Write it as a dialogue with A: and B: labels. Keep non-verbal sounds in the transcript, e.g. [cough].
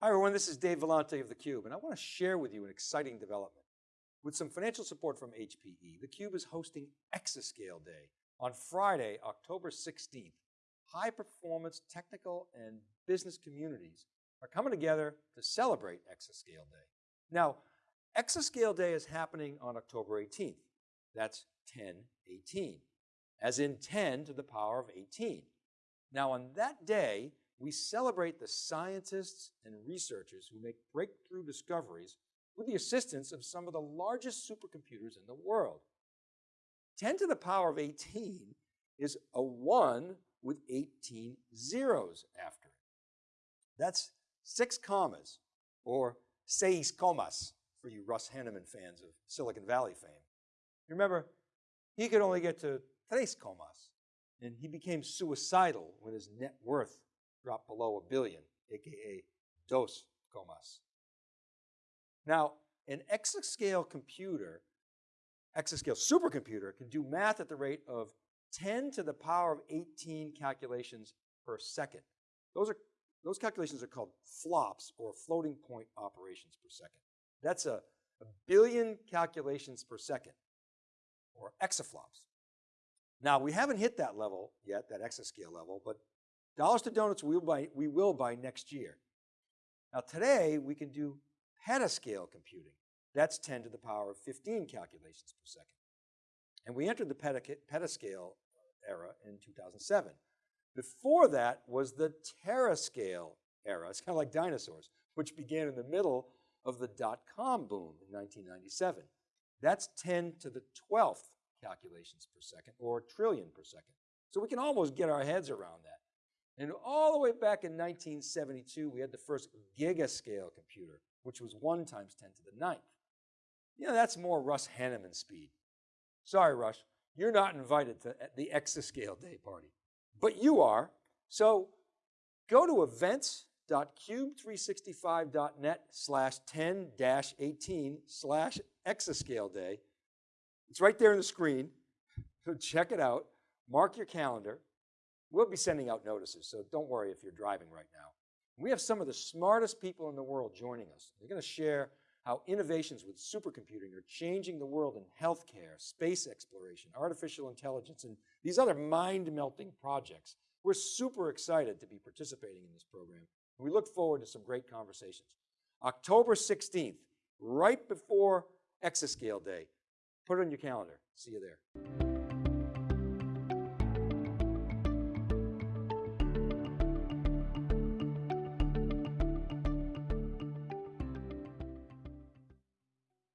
A: Hi everyone, this is Dave Vellante of theCUBE and I want to share with you an exciting development. With some financial support from HPE, theCUBE is hosting Exascale Day on Friday, October 16th. High performance technical and business communities are coming together to celebrate Exascale Day. Now, Exascale Day is happening on October 18th. That's 1018, as in 10 to the power of 18. Now on that day, we celebrate the scientists and researchers who make breakthrough discoveries with the assistance of some of the largest supercomputers in the world. 10 to the power of 18 is a one with 18 zeros after it. That's six commas or seis comas for you Russ Hanneman fans of Silicon Valley fame. Remember, he could only get to tres comas and he became suicidal when his net worth below a billion, AKA dos comas. Now, an exascale computer, exascale supercomputer can do math at the rate of 10 to the power of 18 calculations per second. Those are those calculations are called flops or floating point operations per second. That's a, a billion calculations per second or exaflops. Now we haven't hit that level yet, that exascale level, but Dollars to donuts we will buy, we will by next year. Now today we can do petascale computing. That's 10 to the power of 15 calculations per second. And we entered the petascale era in 2007. Before that was the terascale era. It's kind of like dinosaurs, which began in the middle of the dot-com boom in 1997. That's 10 to the 12th calculations per second or trillion per second. So we can almost get our heads around that. And all the way back in 1972, we had the first gigascale computer, which was one times 10 to the ninth. You know, that's more Russ Hanneman speed. Sorry, Russ, you're not invited to the Exascale Day party, but you are. So go to events.cube365.net slash 10-18 slash Exascale Day. It's right there on the screen. So [laughs] check it out. Mark your calendar. We'll be sending out notices, so don't worry if you're driving right now. We have some of the smartest people in the world joining us. They're going to share how innovations with supercomputing are changing the world in healthcare, space exploration, artificial intelligence, and these other mind-melting projects. We're super excited to be participating in this program. We look forward to some great conversations. October 16th, right before Exascale Day. Put it on your calendar. See you there.